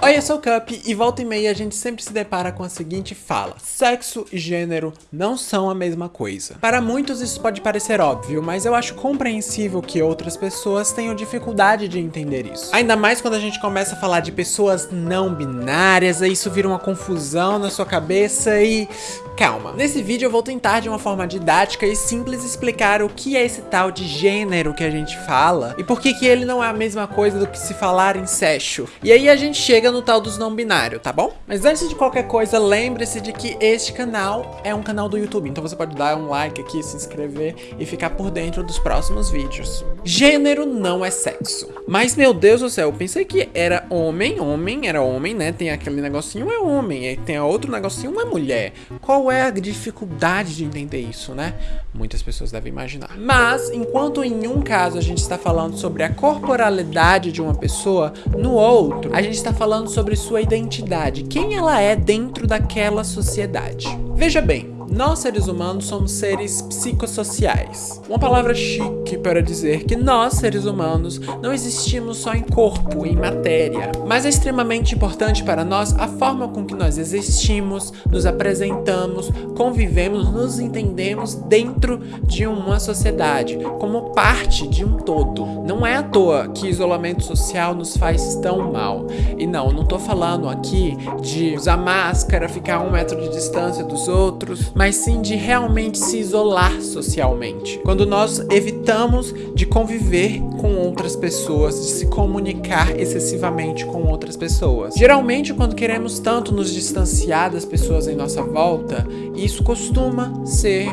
Oi, eu sou o Cup e volta e meia a gente sempre se depara com a seguinte fala. Sexo e gênero não são a mesma coisa. Para muitos isso pode parecer óbvio, mas eu acho compreensível que outras pessoas tenham dificuldade de entender isso. Ainda mais quando a gente começa a falar de pessoas não binárias, aí isso vira uma confusão na sua cabeça e... Calma. Nesse vídeo eu vou tentar de uma forma didática e simples explicar o que é esse tal de gênero que a gente fala e por que que ele não é a mesma coisa do que se falar em sexo. E aí a gente chega no tal dos não binário, tá bom? Mas antes de qualquer coisa, lembre-se de que este canal é um canal do YouTube, então você pode dar um like aqui, se inscrever e ficar por dentro dos próximos vídeos. Gênero não é sexo. Mas, meu Deus do céu, eu pensei que era homem, homem, era homem, né? Tem aquele negocinho, é homem, tem outro negocinho, é mulher. Qual é a dificuldade de entender isso, né? Muitas pessoas devem imaginar. Mas, enquanto em um caso a gente está falando sobre a corporalidade de uma pessoa, no outro, a gente está falando sobre sua identidade, quem ela é dentro daquela sociedade. Veja bem, nós, seres humanos, somos seres psicossociais. Uma palavra chique para dizer que nós, seres humanos, não existimos só em corpo, em matéria. Mas é extremamente importante para nós a forma com que nós existimos, nos apresentamos, convivemos, nos entendemos dentro de uma sociedade, como parte de um todo. Não é à toa que isolamento social nos faz tão mal. E não, não tô falando aqui de usar máscara, ficar a um metro de distância dos outros, mas sim de realmente se isolar socialmente. Quando nós evitamos de conviver com outras pessoas, de se comunicar excessivamente com outras pessoas. Geralmente, quando queremos tanto nos distanciar das pessoas em nossa volta, isso costuma ser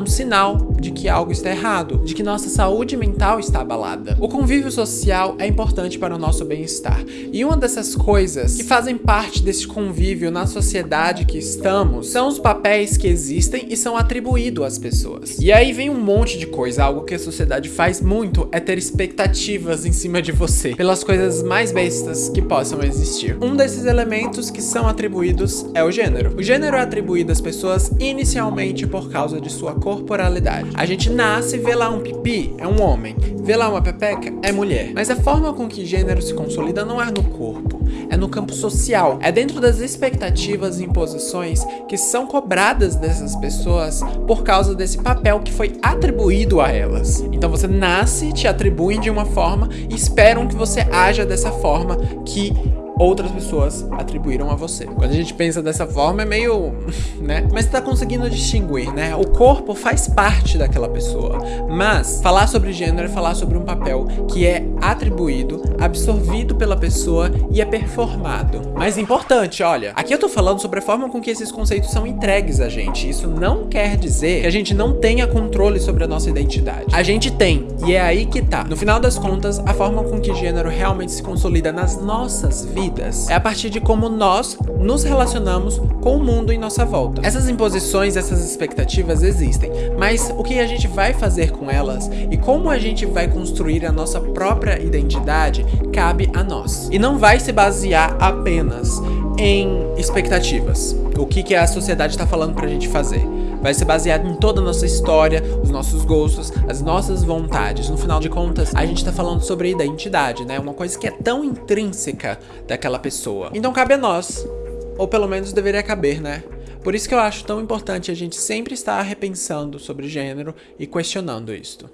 um sinal de que algo está errado, de que nossa saúde mental está abalada. O convívio social é importante para o nosso bem-estar. E uma dessas coisas que fazem parte desse convívio na sociedade que estamos são os papéis que existem e são atribuídos às pessoas. E aí vem um monte de coisa, algo que a sociedade faz muito é ter expectativas em cima de você, pelas coisas mais bestas que possam existir. Um desses elementos que são atribuídos é o gênero. O gênero é atribuído às pessoas inicialmente por causa de sua corporalidade. A gente nasce, vê lá um pipi, é um homem. Vê lá uma pepeca, é mulher. Mas a forma com que gênero se consolida não é no corpo, é no campo social. É dentro das expectativas e imposições que são cobradas dessas pessoas por causa desse papel que foi atribuído a elas. Então você nasce, te atribuem de uma forma e esperam que você haja dessa forma que outras pessoas atribuíram a você. Quando a gente pensa dessa forma é meio, né? Mas tá conseguindo distinguir, né? O corpo faz parte daquela pessoa, mas falar sobre gênero é falar sobre um papel que é atribuído, absorvido pela pessoa e é performado. Mas importante, olha, aqui eu tô falando sobre a forma com que esses conceitos são entregues a gente. Isso não quer dizer que a gente não tenha controle sobre a nossa identidade. A gente tem, e é aí que tá. No final das contas, a forma com que gênero realmente se consolida nas nossas vidas vidas. É a partir de como nós nos relacionamos com o mundo em nossa volta. Essas imposições, essas expectativas existem, mas o que a gente vai fazer com elas e como a gente vai construir a nossa própria identidade cabe a nós. E não vai se basear apenas em expectativas. O que, que a sociedade está falando pra gente fazer vai ser baseado em toda a nossa história, os nossos gostos, as nossas vontades. No final de contas, a gente tá falando sobre identidade, né? Uma coisa que é tão intrínseca daquela pessoa. Então cabe a nós, ou pelo menos deveria caber, né? Por isso que eu acho tão importante a gente sempre estar repensando sobre gênero e questionando isto.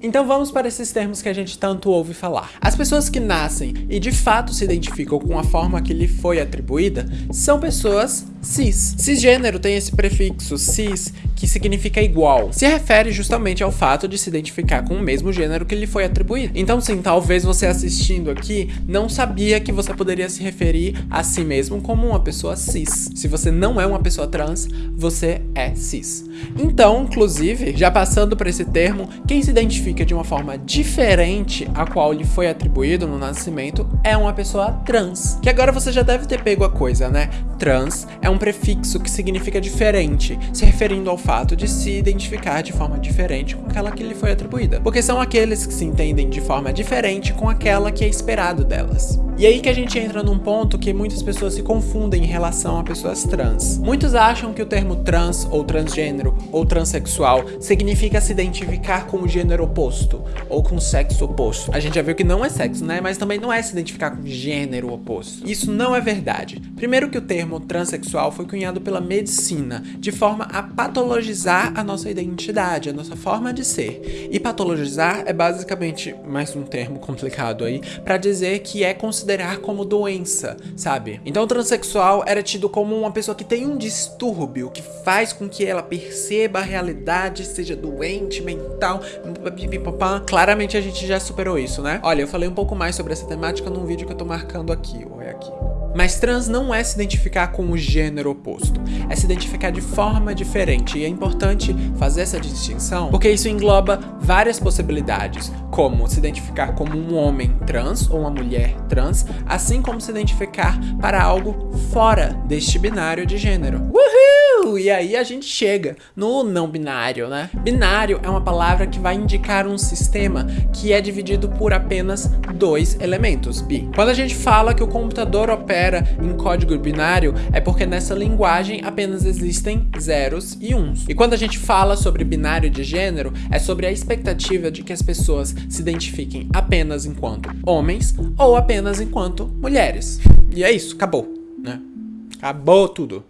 Então vamos para esses termos que a gente tanto ouve falar. As pessoas que nascem e de fato se identificam com a forma que lhe foi atribuída são pessoas cis. Cisgênero tem esse prefixo cis que significa igual. Se refere justamente ao fato de se identificar com o mesmo gênero que lhe foi atribuído. Então sim, talvez você assistindo aqui não sabia que você poderia se referir a si mesmo como uma pessoa cis. Se você não é uma pessoa trans, você é cis. Então, inclusive, já passando por esse termo, quem se identifica de uma forma diferente a qual lhe foi atribuído no nascimento é uma pessoa trans. Que agora você já deve ter pego a coisa, né? Trans é um prefixo que significa diferente, se referindo ao fato de se identificar de forma diferente com aquela que lhe foi atribuída, porque são aqueles que se entendem de forma diferente com aquela que é esperado delas. E aí que a gente entra num ponto que muitas pessoas se confundem em relação a pessoas trans. Muitos acham que o termo trans, ou transgênero, ou transexual significa se identificar com o gênero oposto, ou com o sexo oposto. A gente já viu que não é sexo, né? Mas também não é se identificar com gênero oposto. Isso não é verdade. Primeiro que o termo transexual foi cunhado pela medicina, de forma a patologizar a nossa identidade, a nossa forma de ser. E patologizar é basicamente mais um termo complicado aí para dizer que é considerar como doença, sabe? Então o transexual era tido como uma pessoa que tem um distúrbio que faz com que ela perceba a realidade, seja doente, mental, claramente a gente já superou isso, né? Olha, eu falei um pouco mais sobre essa temática num vídeo que eu tô marcando aqui, ou é aqui. Mas trans não é se identificar com o gênero oposto, é se identificar de forma diferente. E é importante fazer essa distinção porque isso engloba várias possibilidades, como se identificar como um homem trans ou uma mulher trans, assim como se identificar para algo fora deste binário de gênero. E aí a gente chega no não binário, né? Binário é uma palavra que vai indicar um sistema que é dividido por apenas dois elementos, bi. Quando a gente fala que o computador opera em código binário é porque nessa linguagem apenas existem zeros e uns. E quando a gente fala sobre binário de gênero, é sobre a expectativa de que as pessoas se identifiquem apenas enquanto homens ou apenas enquanto mulheres. E é isso, acabou, né? Acabou tudo.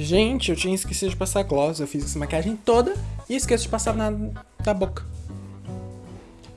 Gente, eu tinha esquecido de passar gloss, eu fiz essa maquiagem toda e esqueço de passar na, na boca.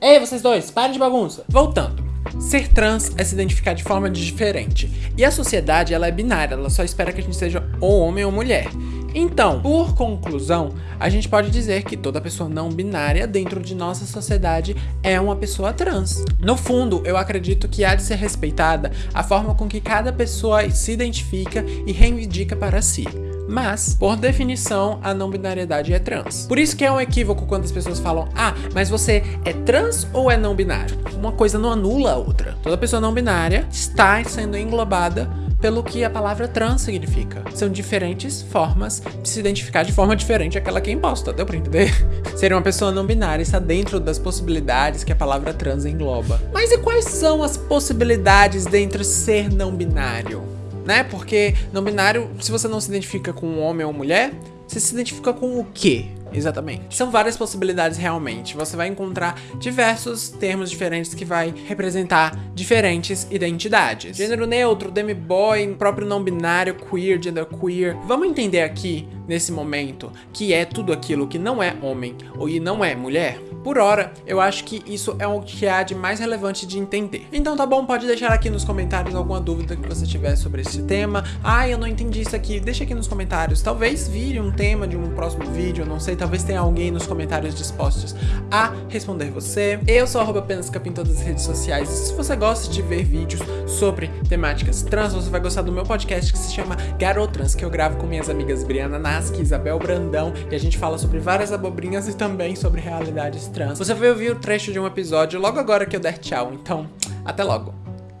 Ei, vocês dois, parem de bagunça. Voltando. Ser trans é se identificar de forma diferente. E a sociedade, ela é binária, ela só espera que a gente seja ou homem ou mulher. Então, por conclusão, a gente pode dizer que toda pessoa não binária dentro de nossa sociedade é uma pessoa trans. No fundo, eu acredito que há de ser respeitada a forma com que cada pessoa se identifica e reivindica para si. Mas, por definição, a não binariedade é trans. Por isso que é um equívoco quando as pessoas falam Ah, mas você é trans ou é não binário? Uma coisa não anula a outra. Toda pessoa não binária está sendo englobada pelo que a palavra trans significa. São diferentes formas de se identificar de forma diferente àquela que é imposta, deu pra entender? Ser uma pessoa não binária está dentro das possibilidades que a palavra trans engloba. Mas e quais são as possibilidades dentro de ser não binário? Né? Porque não binário, se você não se identifica com um homem ou mulher, você se identifica com o quê? Exatamente. São várias possibilidades realmente. Você vai encontrar diversos termos diferentes que vai representar diferentes identidades. Gênero neutro, demi-boy, próprio não binário, queer, gender queer. Vamos entender aqui, nesse momento, que é tudo aquilo que não é homem ou e não é mulher? Por hora, eu acho que isso é o que há de mais relevante de entender. Então tá bom, pode deixar aqui nos comentários alguma dúvida que você tiver sobre esse tema. Ah, eu não entendi isso aqui. Deixa aqui nos comentários. Talvez vire um tema de um próximo vídeo, eu não sei. Talvez tenha alguém nos comentários dispostos a responder você. Eu sou arroba apenas capim em todas as redes sociais. E se você gosta de ver vídeos sobre temáticas trans, você vai gostar do meu podcast que se chama Garotrans, que eu gravo com minhas amigas Briana Nasky e Isabel Brandão. E a gente fala sobre várias abobrinhas e também sobre realidades trans. Você vai ouvir o trecho de um episódio logo agora que eu der tchau, então até logo.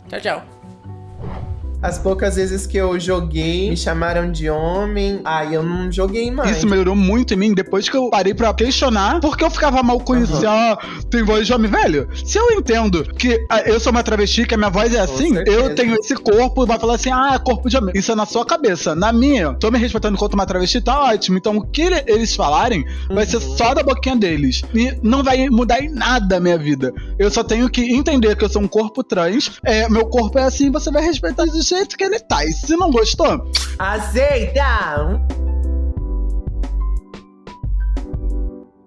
Tchau, tchau. As poucas vezes que eu joguei, me chamaram de homem. Aí eu não joguei mais. Isso melhorou muito em mim depois que eu parei pra questionar porque eu ficava mal isso. Uhum. Ah, tem voz de homem, velho. Se eu entendo que ah, eu sou uma travesti, que a minha voz é assim, eu tenho esse corpo, vai falar assim, ah, corpo de homem. Isso é na sua cabeça. Na minha, tô me respeitando enquanto uma travesti, tá ótimo. Então o que eles falarem uhum. vai ser uhum. só da boquinha deles. E não vai mudar em nada a minha vida. Eu só tenho que entender que eu sou um corpo trans. É, meu corpo é assim, você vai respeitar do jeito que ele tá. E se não gostou, aceita!